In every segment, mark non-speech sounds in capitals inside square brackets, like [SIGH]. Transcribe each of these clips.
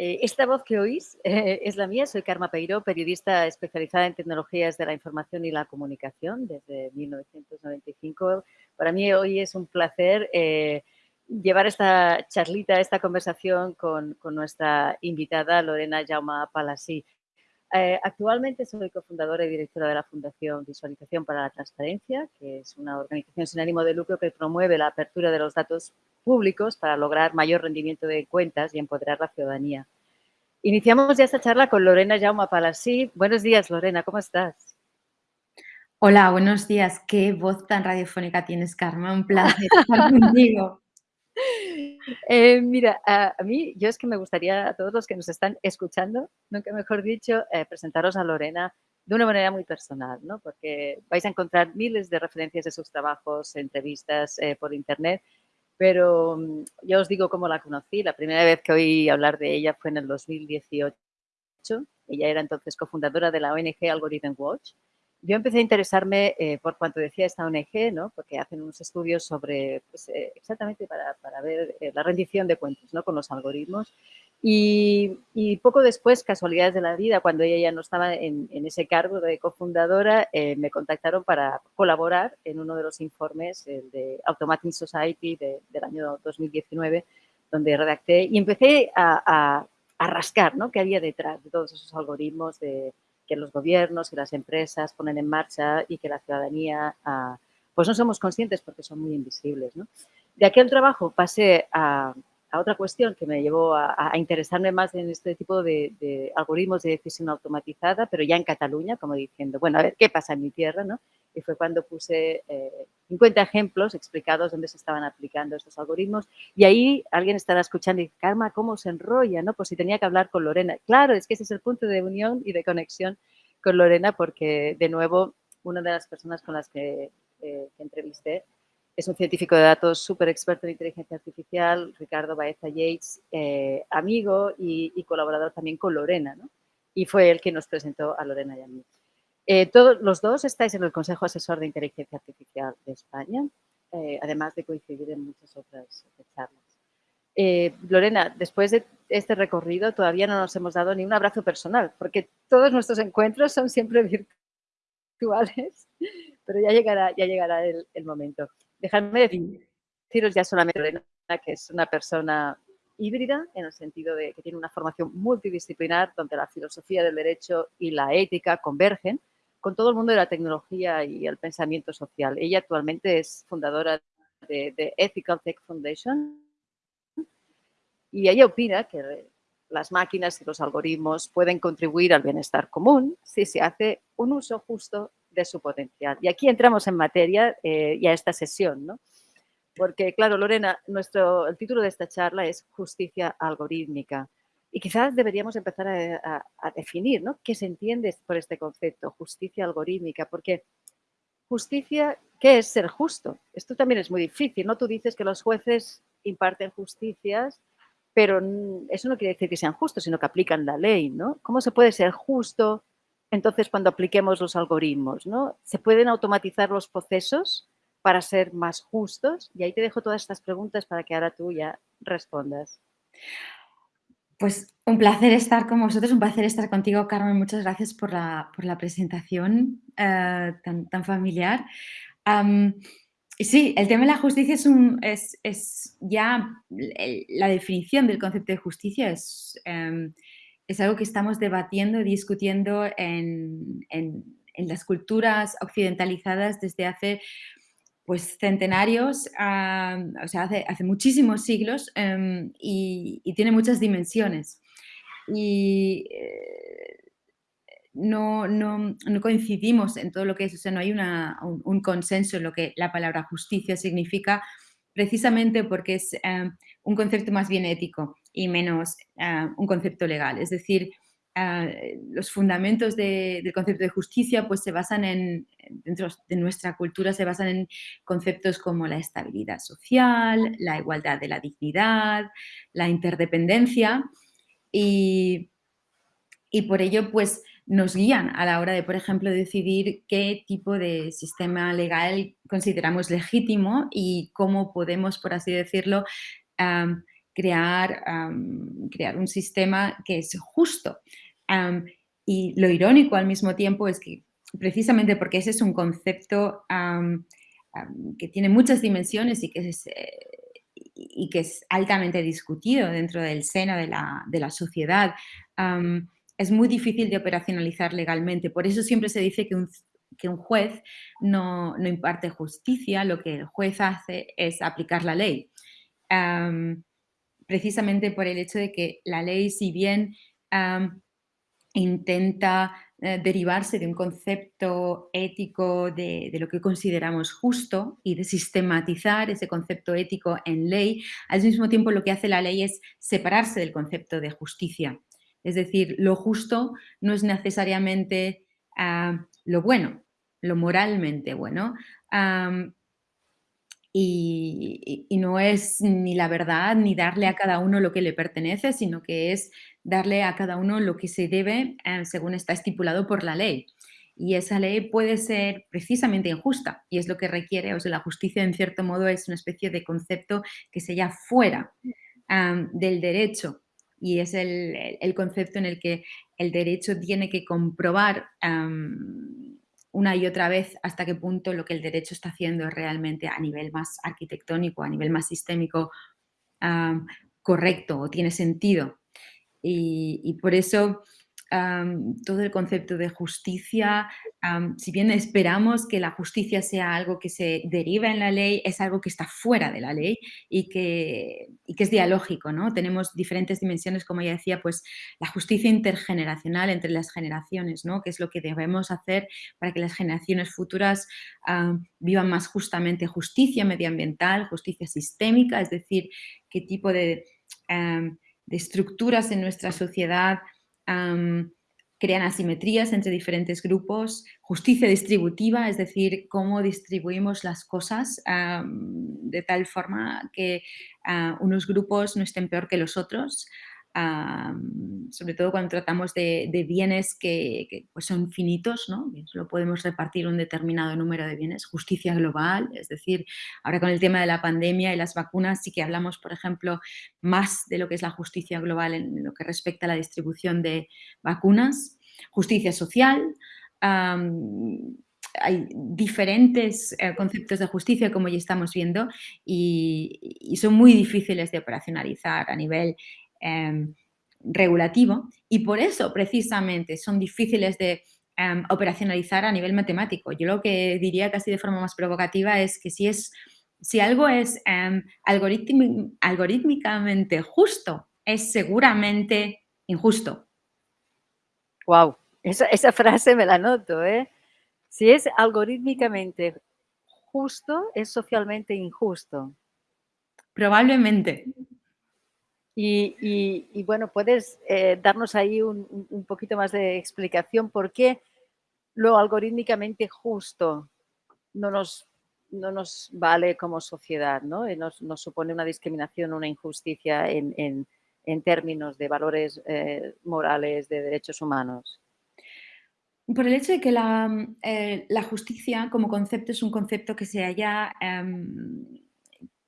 Eh, esta voz que oís eh, es la mía, soy Karma Peiro, periodista especializada en tecnologías de la información y la comunicación desde 1995. Para mí hoy es un placer eh, llevar esta charlita, esta conversación con, con nuestra invitada Lorena Jauma Palasí. Actualmente soy cofundadora y directora de la Fundación Visualización para la Transparencia, que es una organización sin ánimo de lucro que promueve la apertura de los datos públicos para lograr mayor rendimiento de cuentas y empoderar la ciudadanía. Iniciamos ya esta charla con Lorena Jauma Palasí. Buenos días, Lorena, ¿cómo estás? Hola, buenos días. Qué voz tan radiofónica tienes, Karma. Un placer estar [LAUGHS] contigo. Eh, mira, a, mí, yo es que me gustaría a todos los que nos están escuchando, nunca mejor dicho, eh, presentaros a Lorena de una manera muy personal, ¿no? Porque vais a encontrar miles de referencias de sus trabajos, entrevistas eh, por internet, pero mm, ya os digo cómo la conocí. La primera vez que oí hablar de ella fue en el 2018. Ella era entonces cofundadora de la ONG Algorithm Watch. Yo empecé a interesarme eh, por cuanto decía esta ONG, ¿no? porque hacen unos estudios sobre, pues, eh, exactamente para, para ver eh, la rendición de cuentas ¿no? con los algoritmos. Y, poco después, casualidades de la vida, cuando ella ya no estaba en, ese cargo de cofundadora, me contactaron para colaborar en uno de los informes, el de Automating Society del año 2019, donde redacté y empecé a, rascar ¿no? qué había detrás de todos esos algoritmos de, que los gobiernos y las empresas ponen en marcha y que la ciudadanía ah, pues no somos conscientes porque son muy invisibles. ¿no? De aquel trabajo pasé a, a otra cuestión que me llevó a, interesarme más en este tipo de, algoritmos de decisión automatizada, pero ya en Cataluña, como diciendo, bueno, a ver, ¿qué pasa en mi tierra? ¿no? Y fue cuando puse 50 eh, ejemplos explicados dónde se estaban aplicando estos algoritmos. Y ahí alguien estará escuchando y dice, Karma, ¿cómo se enrolla? ¿no? Pues si tenía que hablar con Lorena. Claro, es que ese es el punto de unión y de conexión con Lorena, porque de nuevo, una de las personas con las que, eh, que entrevisté es un científico de datos súper experto en inteligencia artificial, Ricardo Baeza Yates, eh, amigo y, colaborador también con Lorena, ¿no? Y fue él quien nos presentó a Lorena y a mí. Eh, todos los dos estáis en el Consejo Asesor de Inteligencia Artificial de España, eh, además de coincidir en muchas otras charlas. Lorena, después de este recorrido todavía no nos hemos dado ni un abrazo personal, porque todos nuestros encuentros son siempre [LAUGHS] virtuales, pero ya llegará, ya llegará el, el momento. Dejadme deciros ya solamente Lorena, que es una persona híbrida en el sentido de que tiene una formación multidisciplinar donde la filosofía del derecho y la ética convergen con todo el mundo de la tecnología y el pensamiento social. Ella actualmente es fundadora de, de Ethical Tech Foundation y ella opina que las máquinas y los algoritmos pueden contribuir al bienestar común si se hace un uso justo de su potencial. Y aquí entramos en materia eh, y a esta sesión, ¿no? Porque, claro, Lorena, nuestro, el título de esta charla es Justicia algorítmica. Y quizás deberíamos empezar a, definir, ¿no? ¿Qué se entiende por este concepto, justicia algorítmica? Porque justicia, ¿qué es ser justo? Esto también es muy difícil, ¿no? Tú dices que los jueces imparten justicias, pero eso no quiere decir que sean justos, sino que aplican la ley, ¿no? ¿Cómo se puede ser justo entonces cuando apliquemos los algoritmos, ¿no? ¿Se pueden automatizar los procesos para ser más justos? Y ahí te dejo todas estas preguntas para que ahora tú ya respondas. Pues un placer estar con vosotros, un placer estar contigo, Carmen. Muchas gracias por la, presentación eh, tan, familiar. sí, el tema de la justicia es, un, es, ya la definición del concepto de justicia es em, es algo que estamos debatiendo y discutiendo en, las culturas occidentalizadas desde hace pues centenarios, o sea, hace, muchísimos siglos em, y, tiene muchas dimensiones. Y eh, no, coincidimos en todo lo que es, o sea, no hay un, consenso en lo que la palabra justicia significa, precisamente porque es em, un concepto más bien ético y menos ah, un concepto legal. Es decir, ah, los fundamentos del concepto de justicia pues se basan en, dentro de nuestra cultura, se basan en conceptos como la estabilidad social, la igualdad de la dignidad, la interdependencia y, y por ello pues nos guían a la hora de, por ejemplo, decidir qué tipo de sistema legal consideramos legítimo y cómo podemos, por así decirlo, crear, crear un sistema que es justo. y lo irónico al mismo tiempo es que precisamente porque ese es un concepto que tiene muchas dimensiones y que es, eh, y que es altamente discutido dentro del seno de la, sociedad, es muy difícil de operacionalizar legalmente. Por eso siempre se dice que un, que un juez no, imparte justicia, lo que el juez hace es aplicar la ley. Precisamente por el hecho de que la ley, si bien intenta eh, derivarse de un concepto ético de, lo que consideramos justo y de sistematizar ese concepto ético en ley, al mismo tiempo lo que hace la ley es separarse del concepto de justicia. Es decir, lo justo no es necesariamente ah, lo bueno, lo moralmente bueno, y, no es ni la verdad ni darle a cada uno lo que le pertenece, sino que es darle a cada uno lo que se debe eh, según está estipulado por la ley. Y esa ley puede ser precisamente injusta y es lo que requiere, o sea, la justicia en cierto modo es una especie de concepto que se halla fuera del derecho y es el, concepto en el que el derecho tiene que comprobar una y otra vez hasta qué punto lo que el derecho está haciendo es realmente a nivel más arquitectónico, a nivel más sistémico, correcto o tiene sentido. y por eso todo el concepto de justicia, si bien esperamos que la justicia sea algo que se deriva en la ley, es algo que está fuera de la ley y que, es dialógico, ¿no? Tenemos diferentes dimensiones, como ya decía, pues la justicia intergeneracional entre las generaciones, ¿no? Que es lo que debemos hacer para que las generaciones futuras vivan más justamente justicia medioambiental, justicia sistémica, es decir, qué tipo de estructuras en nuestra sociedad crean asimetrías entre diferentes grupos, justicia distributiva, es decir, cómo distribuimos las cosas de tal forma que ah, unos grupos no estén peor que los otros, sobre todo cuando tratamos de, bienes que, pues son finitos, ¿no? solo podemos repartir un determinado número de bienes, justicia global, es decir, ahora con el tema de la pandemia y las vacunas sí que hablamos, por ejemplo, más de lo que es la justicia global en lo que respecta a la distribución de vacunas, justicia social, hay diferentes eh, conceptos de justicia, como ya estamos viendo, y, son muy difíciles de operacionalizar a nivel Em, regulativo y por eso precisamente son difíciles de em, operacionalizar a nivel matemático. Yo lo que diría casi de forma más provocativa es que si, es, si algo es um, algorítmicamente justo, es seguramente injusto. Wow, esa, esa frase me la noto, ¿eh? Si es algorítmicamente justo, es socialmente injusto. Probablemente. Y, bueno, ¿puedes eh, darnos ahí un, poquito más de explicación por qué lo algorítmicamente justo no nos, no nos vale como sociedad, ¿no? Y nos, supone una discriminación, una injusticia en, términos de valores eh, morales, de derechos humanos? Por el hecho de que la, eh, justicia como concepto es un concepto que se haya... Em,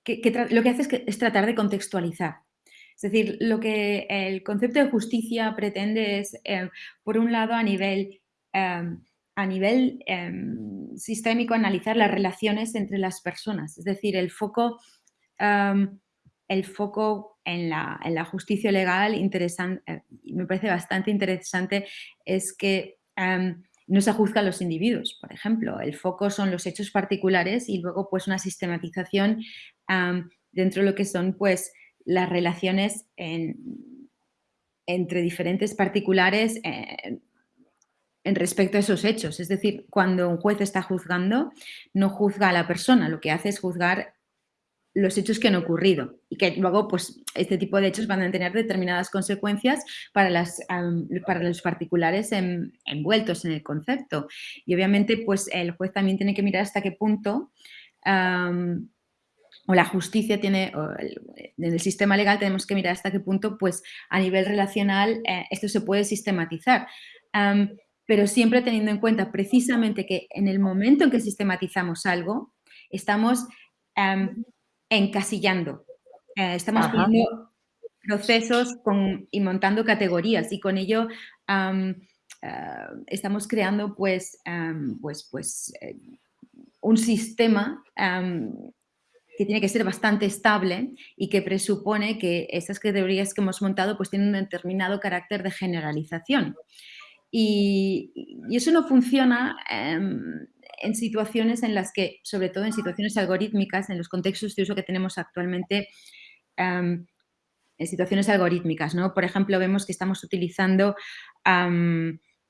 que, lo que hace es, es tratar de contextualizar es decir, lo que el concepto de justicia pretende es, eh, por un lado, a nivel, nivel em, sistémico, analizar las relaciones entre las personas. Es decir, el foco, el foco en la, justicia legal, interesante, eh, me parece bastante interesante, es que no se juzgan los individuos, por ejemplo. El foco son los hechos particulares y luego pues una sistematización dentro de lo que son pues las relaciones entre diferentes particulares en, respecto a esos hechos. Es decir, cuando un juez está juzgando, no juzga a la persona, lo que hace es juzgar los hechos que han ocurrido y que luego pues este tipo de hechos van a tener determinadas consecuencias para, las, para los particulares envueltos en el concepto y obviamente pues el juez también tiene que mirar hasta qué punto o la justicia tiene, en el sistema legal tenemos que mirar hasta qué punto, pues a nivel relacional eh, esto se puede sistematizar. pero siempre teniendo en cuenta precisamente que en el momento en que sistematizamos algo, estamos encasillando, eh, estamos poniendo procesos con, y montando categorías y con ello um, uh, estamos creando pues, pues, pues eh, un sistema que tiene que ser bastante estable y que presupone que estas categorías que hemos montado pues tienen un determinado carácter de generalización. Y, eso no funciona en situaciones en las que, sobre todo en situaciones algorítmicas, en los contextos de uso que tenemos actualmente, en situaciones algorítmicas, ¿no? Por ejemplo, vemos que estamos utilizando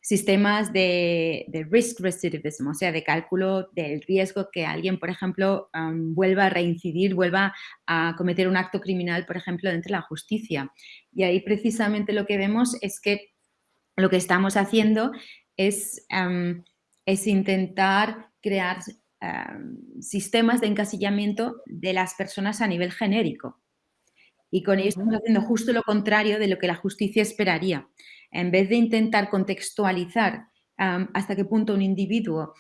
sistemas de, risk recidivism, o sea, de cálculo del riesgo que alguien, por ejemplo, vuelva a reincidir, vuelva a cometer un acto criminal, por ejemplo, dentro de la justicia. Y ahí precisamente lo que vemos es que lo que estamos haciendo es es intentar crear sistemas de encasillamiento de las personas a nivel genérico. Y con ello estamos haciendo justo lo contrario de lo que la justicia esperaría. En vez de intentar contextualizar hasta qué punto un individuo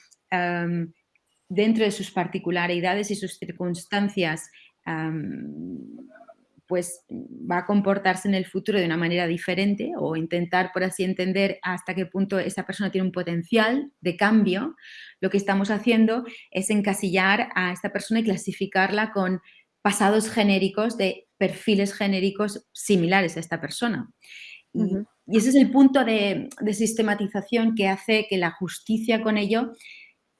dentro de sus particularidades y sus circunstancias pues va a comportarse en el futuro de una manera diferente o intentar, por así entender, hasta qué punto esa persona tiene un potencial de cambio, lo que estamos haciendo es encasillar a esta persona y clasificarla con pasados genéricos de perfiles genéricos similares a esta persona. Y, ese es el punto de, sistematización que hace que la justicia con ello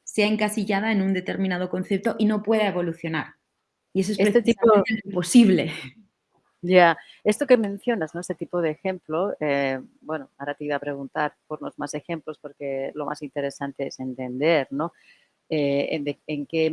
sea encasillada en un determinado concepto y no pueda evolucionar. Y eso es este tipo... imposible. Ya, esto que mencionas, ¿no? Este tipo de ejemplo, eh, bueno, ahora te iba a preguntar por unos más ejemplos porque lo más interesante es entender, ¿no? Eh, en, que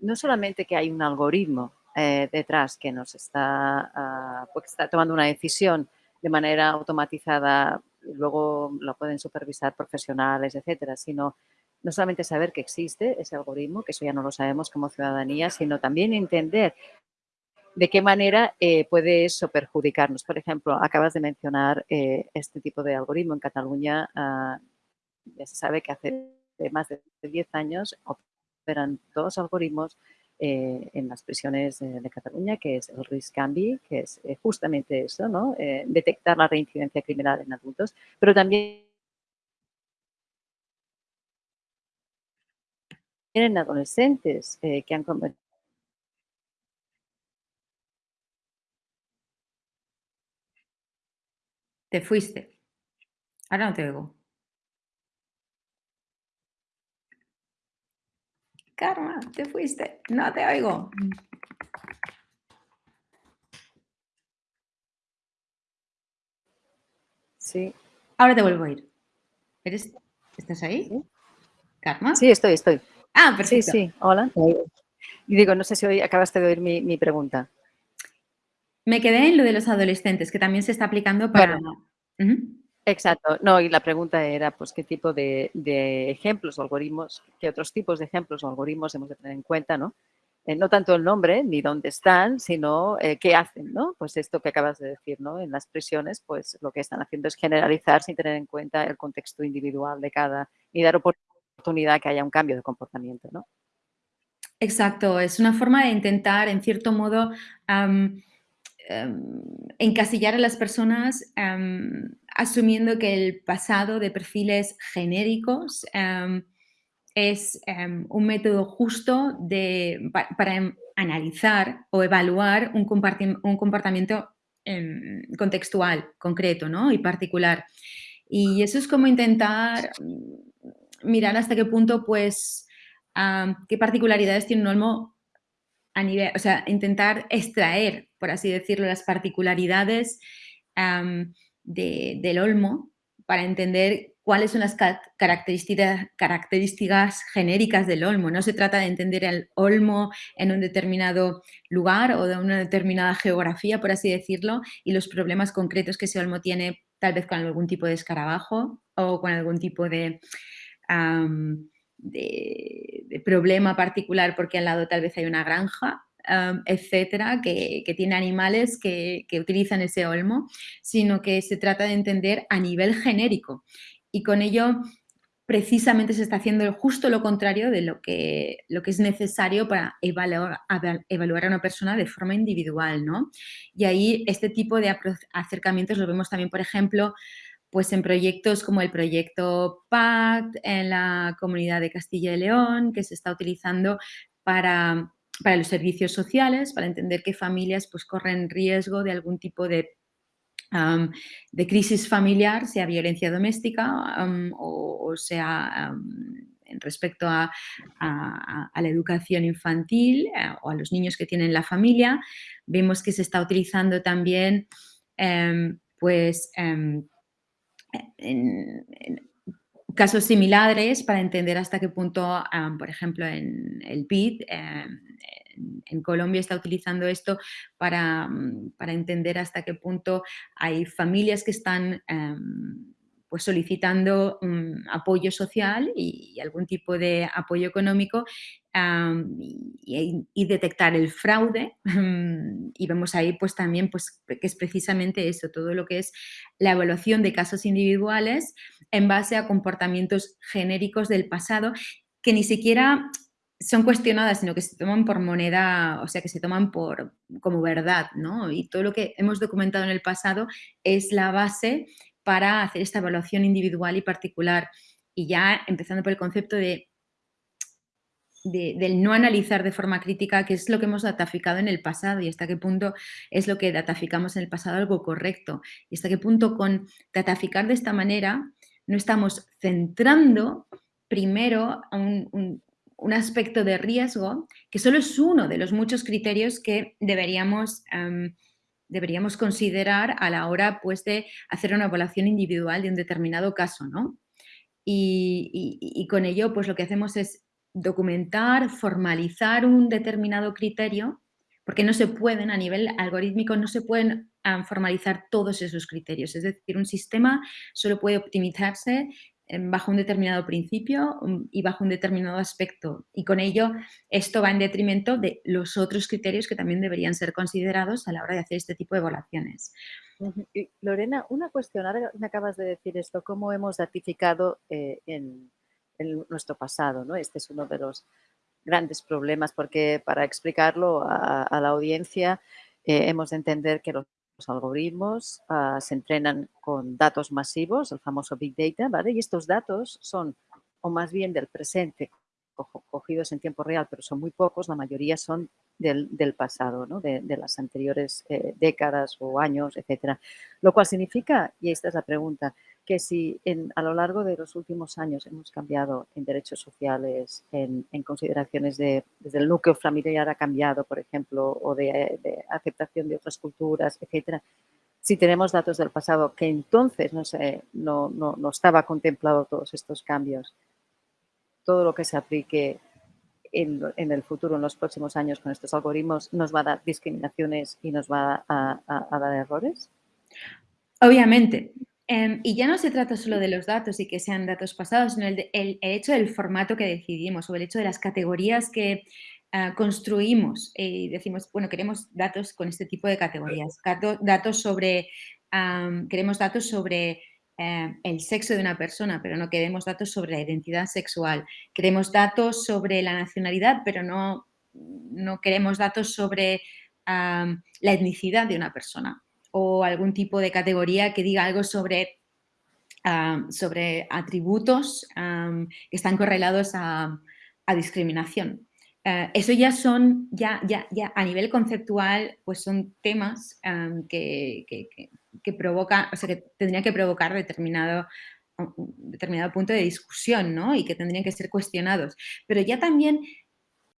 no solamente que hay un algoritmo eh, detrás que nos está, ah, pues está tomando una decisión de manera automatizada, luego lo pueden supervisar profesionales, etcétera, sino no solamente saber que existe ese algoritmo, que eso ya no lo sabemos como ciudadanía, sino también entender de qué manera eh, puede eso perjudicarnos. Por ejemplo, acabas de mencionar eh, este tipo de algoritmo en Cataluña. Ah, ya se sabe que hace más de 10 años operan dos algoritmos eh, en las prisiones de, Cataluña, que es el RISC-CAMBI, que es justamente eso, ¿no? detectar la reincidencia criminal en adultos, pero también en adolescentes que han cometido Te fuiste. Ahora no te oigo. Karma, te fuiste. No te oigo. Sí. Ahora te vuelvo a ir. ¿Eres, ¿Estás ahí? ¿Karma? Sí, estoy, estoy. Ah, perfecto. Sí, sí. Hola. Y digo, no sé si hoy acabaste de oír mi pregunta. Me quedé en lo de los adolescentes, que también se está aplicando para... Exacto. No, y la pregunta era, pues, ¿qué tipo de, ejemplos o algoritmos, qué otros tipos de ejemplos o algoritmos hemos de tener en cuenta, ¿no? Eh, no tanto el nombre ni dónde están, sino eh, qué hacen, ¿no? Pues esto que acabas de decir, ¿no? En las prisiones, pues lo que están haciendo es generalizar sin tener en cuenta el contexto individual de cada y dar oportunidad que haya un cambio de comportamiento, ¿no? Exacto, es una forma de intentar, en cierto modo, Em, encasillar a las personas em, asumiendo que el pasado de perfiles genéricos em, es un método justo de, para analizar o evaluar un, comportamiento contextual, concreto ¿no? y particular. Y eso es como intentar mirar hasta qué punto, pues, qué particularidades tiene un olmo a nivel, o sea, intentar extraer, por así decirlo, las particularidades del olmo para entender cuáles son las características, características genéricas del olmo. No se trata de entender el olmo en un determinado lugar o de una determinada geografía, por así decirlo, y los problemas concretos que ese olmo tiene tal vez con algún tipo de escarabajo o con algún tipo de problema particular porque al lado tal vez hay una granja, etcétera, que, tiene animales que, utilizan ese olmo, sino que se trata de entender a nivel genérico. Y con ello precisamente se está haciendo justo lo contrario de lo que, lo que es necesario para evaluar, evaluar a una persona de forma individual, ¿no? Y ahí este tipo de acercamientos lo vemos también, por ejemplo, pues en proyectos como el proyecto PACT en la comunidad de Castilla y León, que se está utilizando para, para los servicios sociales, para entender qué familias pues, corren riesgo de algún tipo de de crisis familiar, sea violencia doméstica o, sea en respecto a, la educación infantil eh, o a los niños que tienen la familia. Vemos que se está utilizando también em, pues, em, en, casos similares para entender hasta qué punto, por ejemplo, en el PID, em, en Colombia está utilizando esto para, mm, para, entender hasta qué punto hay familias que están em, pues solicitando mm, apoyo social y, algún tipo de apoyo económico y, detectar el fraude [LAUGHS] y vemos ahí pues también pues que es precisamente eso, todo lo que es la evaluación de casos individuales en base a comportamientos genéricos del pasado que ni siquiera son cuestionadas, sino que se toman por moneda, o sea, que se toman por, como verdad, ¿no? Y todo lo que hemos documentado en el pasado es la base para hacer esta evaluación individual y particular. Y ya empezando por el concepto de, del no analizar de forma crítica qué es lo que hemos dataficado en el pasado y hasta qué punto es lo que dataficamos en el pasado algo correcto. Y hasta qué punto con dataficar de esta manera no estamos centrando primero un, un aspecto de riesgo que solo es uno de los muchos criterios que deberíamos, em, deberíamos considerar a la hora pues, de hacer una evaluación individual de un determinado caso. ¿no? Y, con ello pues, lo que hacemos es documentar, formalizar un determinado criterio, porque no se pueden, a nivel algorítmico, no se pueden em, formalizar todos esos criterios. Es decir, un sistema solo puede optimizarse bajo un determinado principio um, y bajo un determinado aspecto. Y con ello, esto va en detrimento de los otros criterios que también deberían ser considerados a la hora de hacer este tipo de evaluaciones. Lorena, una cuestión, ahora me acabas de decir esto, ¿cómo hemos datificado eh, en, nuestro pasado? ¿no? Este es uno de los grandes problemas porque para explicarlo a, la audiencia eh, hemos de entender que los los algoritmos ah, se entrenan con datos masivos, el famoso Big Data, ¿vale? Y estos datos son, o más bien del presente, cogidos en tiempo real, pero son muy pocos, la mayoría son del, pasado, ¿no? de, las anteriores eh, décadas o años, etcétera. Lo cual significa, y esta es la pregunta, que si en, a lo largo de los últimos años hemos cambiado en derechos sociales, en, consideraciones de, desde el núcleo familiar ha cambiado, por ejemplo, o de, aceptación de otras culturas, etcétera, si tenemos datos del pasado que entonces no, no, no, no estaba contemplado todos estos cambios, todo lo que se aplique en, en, el futuro, en los próximos años con estos algoritmos, nos va a dar discriminaciones y nos va a, a dar errores? Obviamente, Em, y ya no se trata solo de los datos y que sean datos pasados, sino el, el, hecho del formato que decidimos o el hecho de las categorías que ah, construimos y decimos, bueno, queremos datos con este tipo de categorías, datos sobre, queremos datos sobre em, el sexo de una persona, pero no queremos datos sobre la identidad sexual, queremos datos sobre la nacionalidad, pero no, no queremos datos sobre la etnicidad de una persona o algún tipo de categoría que diga algo sobre, sobre atributos que están correlados a, discriminación. Eh, eso ya son, ya, ya, ya a nivel conceptual, pues son temas que, que, que, provocan, o sea, que tendrían que provocar determinado, determinado punto de discusión, ¿no? Y que tendrían que ser cuestionados. Pero ya también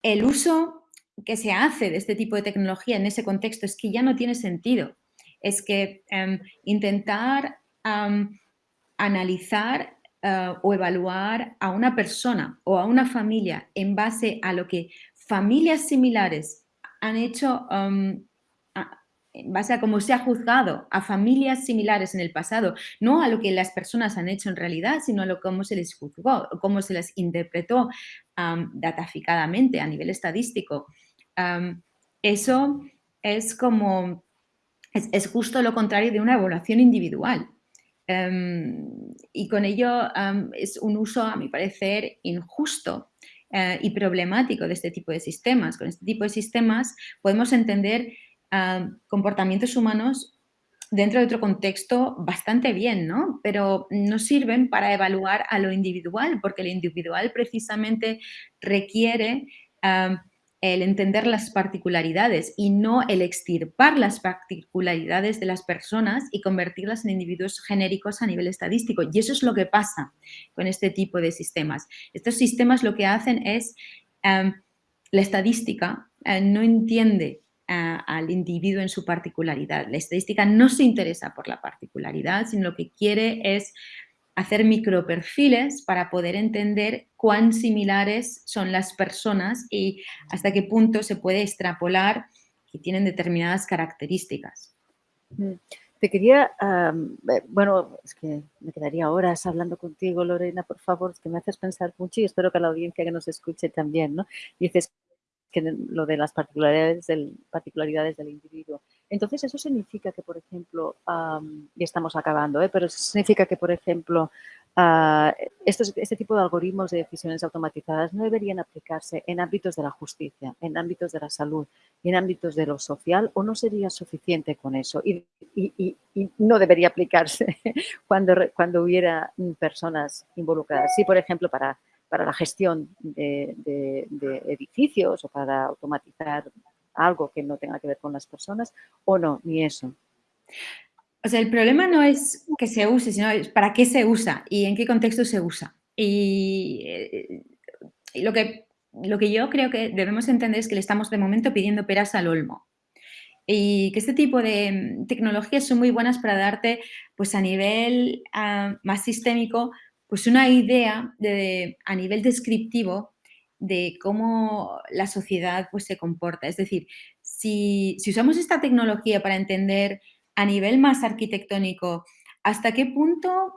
el uso que se hace de este tipo de tecnología en ese contexto es que ya no tiene sentido es que em, intentar analizar eh, o evaluar a una persona o a una familia en base a lo que familias similares han hecho, en base a cómo se ha juzgado a familias similares en el pasado, no a lo que las personas han hecho en realidad, sino a lo cómo se les juzgó, cómo se les interpretó dataficadamente a nivel estadístico. eso es como es, justo lo contrario de una evaluación individual. Em, y con ello es un uso, a mi parecer, injusto eh, y problemático de este tipo de sistemas. Con este tipo de sistemas podemos entender comportamientos humanos dentro de otro contexto bastante bien, ¿no? Pero no sirven para evaluar a lo individual, porque lo individual precisamente requiere el entender las particularidades y no el extirpar las particularidades de las personas y convertirlas en individuos genéricos a nivel estadístico. Y eso es lo que pasa con este tipo de sistemas. Estos sistemas lo que hacen es, em, la estadística eh, no entiende eh, al individuo en su particularidad. La estadística no se interesa por la particularidad, sino lo que quiere es hacer microperfiles para poder entender cuán similares son las personas y hasta qué punto se puede extrapolar que tienen determinadas características. Mm. Te quería, eh, bueno, es que me quedaría horas hablando contigo, Lorena, por favor, que me haces pensar mucho y espero que la audiencia que nos escuche también, ¿no? Dices lo de las particularidades del, particularidades del individuo. Entonces, eso significa que, por ejemplo, y estamos acabando, ¿eh? pero significa que, por ejemplo, estos, este tipo de algoritmos de decisiones automatizadas no deberían aplicarse en ámbitos de la justicia, en ámbitos de la salud en ámbitos de lo social, o no sería suficiente con eso y, y, no debería aplicarse [LAUGHS] cuando, cuando hubiera personas involucradas. Sí, por ejemplo, para para la gestión de, de, edificios o para automatizar algo que no tenga que ver con las personas o no, ni eso. O sea, el problema no es que se use, sino es para qué se usa y en qué contexto se usa. Y, eh, lo, que, lo que yo creo que debemos entender es que le estamos de momento pidiendo peras al olmo. Y que este tipo de mm, tecnologías son muy buenas para darte, pues a nivel ah, más sistémico, pues una idea de, a nivel descriptivo de cómo la sociedad pues, se comporta. Es decir, si, usamos esta tecnología para entender a nivel más arquitectónico hasta qué punto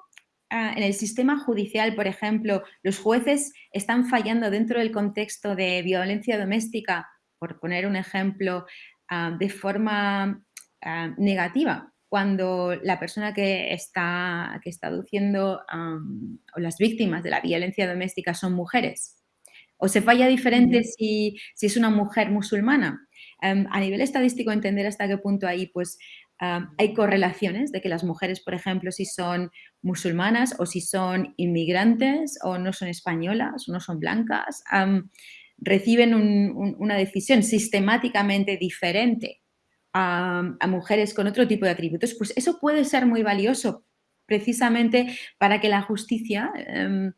ah, en el sistema judicial, por ejemplo, los jueces están fallando dentro del contexto de violencia doméstica, por poner un ejemplo, ah, de forma ah, negativa, cuando la persona que está, que está aduciendo o las víctimas de la violencia doméstica son mujeres. O se falla diferente si, es una mujer musulmana. Em, a nivel estadístico, entender hasta qué punto ahí pues, hay correlaciones de que las mujeres, por ejemplo, si son musulmanas o si son inmigrantes o no son españolas o no son blancas, reciben una decisión sistemáticamente diferente a, mujeres con otro tipo de atributos, pues eso puede ser muy valioso precisamente para que la justicia em,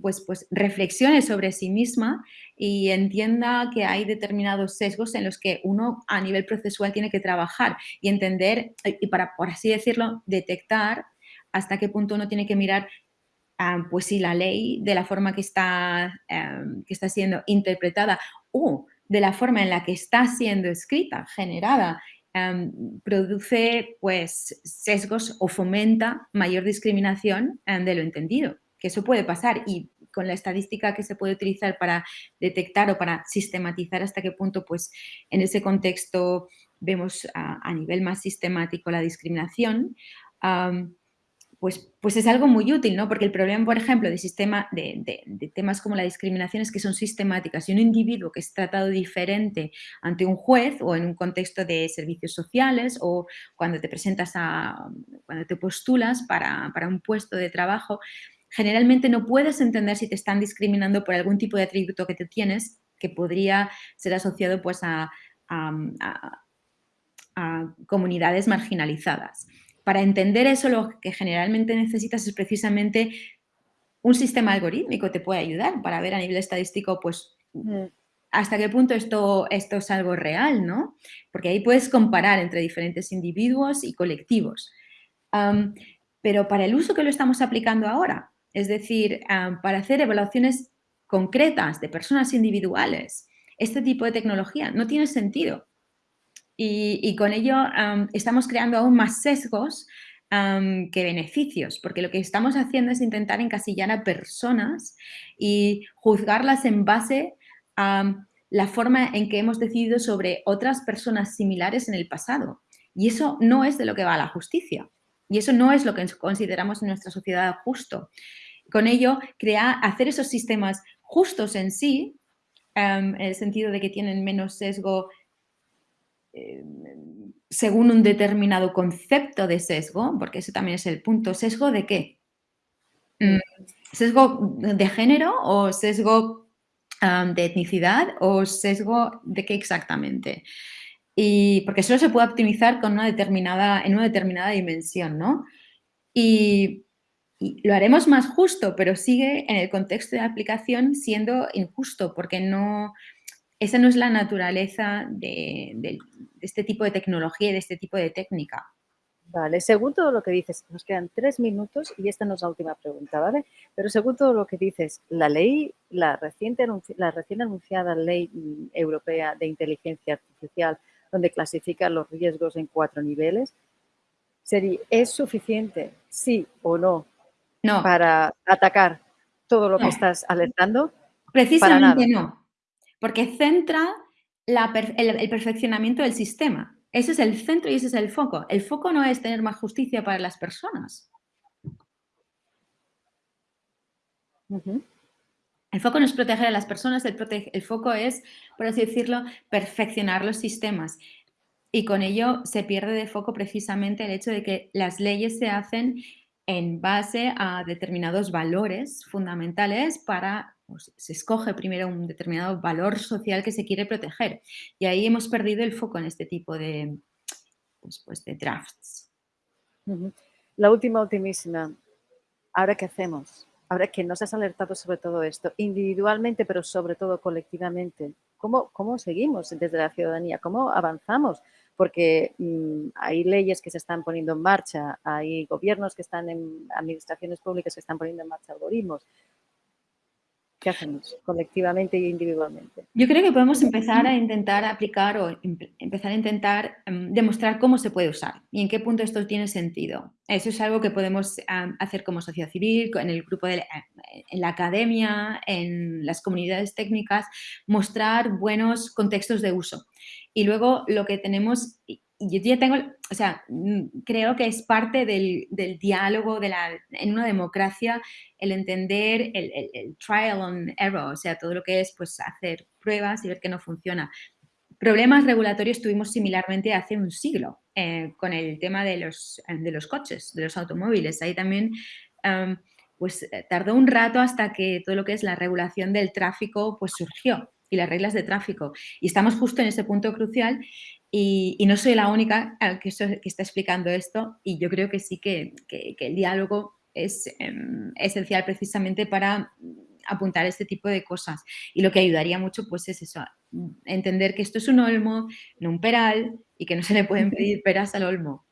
pues, pues reflexione sobre sí misma y entienda que hay determinados sesgos en los que uno a nivel procesual tiene que trabajar y entender, eh, y para, por así decirlo, detectar hasta qué punto uno tiene que mirar pues si la ley de la forma que está, em, que está siendo interpretada o de la forma en la que está siendo escrita, generada, em, produce pues sesgos o fomenta mayor discriminación em, de lo entendido, que eso puede pasar. Y con la estadística que se puede utilizar para detectar o para sistematizar hasta qué punto pues en ese contexto vemos a, nivel más sistemático la discriminación, pues, pues es algo muy útil, ¿no? Porque el problema, por ejemplo, de, sistema, de, temas como la discriminación es que son sistemáticas y un individuo que es tratado diferente ante un juez o en un contexto de servicios sociales o cuando te presentas a, cuando te postulas para, un puesto de trabajo, generalmente no puedes entender si te están discriminando por algún tipo de atributo que te tienes que podría ser asociado pues a comunidades marginalizadas. Para entender eso, lo que generalmente necesitas es precisamente un sistema algorítmico te puede ayudar para ver a nivel estadístico, pues, hasta qué punto esto, esto es algo real, ¿no? Porque ahí puedes comparar entre diferentes individuos y colectivos. pero para el uso que lo estamos aplicando ahora, es decir, para hacer evaluaciones concretas de personas individuales, este tipo de tecnología no tiene sentido. Y, con ello estamos creando aún más sesgos que beneficios, porque lo que estamos haciendo es intentar encasillar a personas y juzgarlas en base a la forma en que hemos decidido sobre otras personas similares en el pasado. Y eso no es de lo que va la justicia. Y eso no es lo que consideramos en nuestra sociedad justo. Con ello, crear, hacer esos sistemas justos en sí, en el sentido de que tienen menos sesgo según un determinado concepto de sesgo, porque ese también es el punto. ¿Sesgo de qué? Mm, ¿Sesgo de género o sesgo de etnicidad o sesgo de qué exactamente? Y porque solo se puede optimizar con una determinada, en una determinada dimensión, ¿no? Y, lo haremos más justo, pero sigue en el contexto de aplicación siendo injusto, porque no, esa no es la naturaleza de este tipo de tecnología y de este tipo de técnica. Vale, según todo lo que dices, nos quedan tres minutos y esta no es la última pregunta, ¿vale? Pero según todo lo que dices, la ley, la, reciente, la recién anunciada ley mm, europea de inteligencia artificial, donde clasifica los riesgos en cuatro niveles, ¿es suficiente, sí o no, no. para atacar todo lo que estás alertando? Precisamente no, porque centra el perfeccionamiento del sistema. Ese es el centro y ese es el foco. El foco no es tener más justicia para las personas. El foco no es proteger a las personas, el, foco es, por así decirlo, perfeccionar los sistemas. Y con ello se pierde de foco precisamente el hecho de que las leyes se hacen en base a determinados valores fundamentales para pues, se escoge primero un determinado valor social que se quiere proteger. Y ahí hemos perdido el foco en este tipo de, pues, pues de drafts. La última, ultimísima. ¿Ahora qué hacemos? Ahora que nos has alertado sobre todo esto, individualmente, pero sobre todo colectivamente, ¿cómo, cómo seguimos desde la ciudadanía? ¿Cómo avanzamos? Porque mm, hay leyes que se están poniendo en marcha, hay gobiernos que están en administraciones públicas que están poniendo en marcha algoritmos, ¿Qué hacemos colectivamente e individualmente? Yo creo que podemos empezar a intentar aplicar o empezar a intentar em, demostrar cómo se puede usar y en qué punto esto tiene sentido. Eso es algo que podemos hacer como sociedad civil, en el grupo de la academia, en las comunidades técnicas, mostrar buenos contextos de uso. Y luego lo que tenemos, yo ya tengo, o sea, mm, creo que es parte del, diálogo de la, en una democracia el entender el, trial and error, o sea, todo lo que es pues hacer pruebas y ver que no funciona. Problemas regulatorios tuvimos similarmente hace un siglo eh, con el tema de los, de los coches, de los automóviles. Ahí también pues eh, tardó un rato hasta que todo lo que es la regulación del tráfico pues surgió y las reglas de tráfico. Y estamos justo en ese punto crucial y, no soy la única que, que, está explicando esto y yo creo que sí que, el diálogo es em, esencial precisamente para apuntar este tipo de cosas. Y lo que ayudaría mucho pues es eso, entender que esto es un olmo, no un peral y que no se le pueden pedir peras al olmo.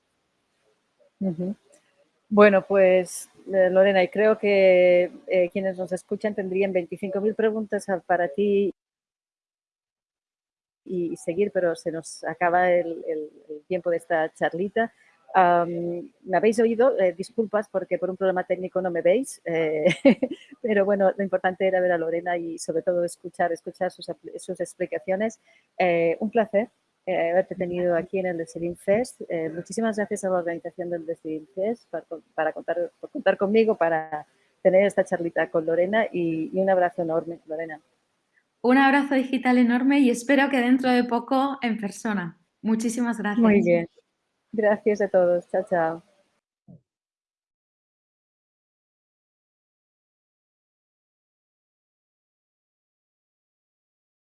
Bueno, pues eh, Lorena, y creo que eh, quienes nos escuchan tendrían 25.000 preguntas para ti y seguir, pero se nos acaba el, tiempo de esta charlita. me habéis oído, eh, disculpas porque por un problema técnico no me veis, eh, [LAUGHS] pero bueno, lo importante era ver a Lorena y sobre todo escuchar, escuchar sus, sus explicaciones. Eh, un placer haberte tenido aquí en el Desilin Fest. muchísimas gracias a la organización del Desilin Fest para, para contar, por contar conmigo para tener esta charlita con Lorena y un abrazo enorme, Lorena. Un abrazo digital enorme y espero que dentro de poco en persona. Muchísimas gracias. Muy bien. Gracias a todos. Chao, chao.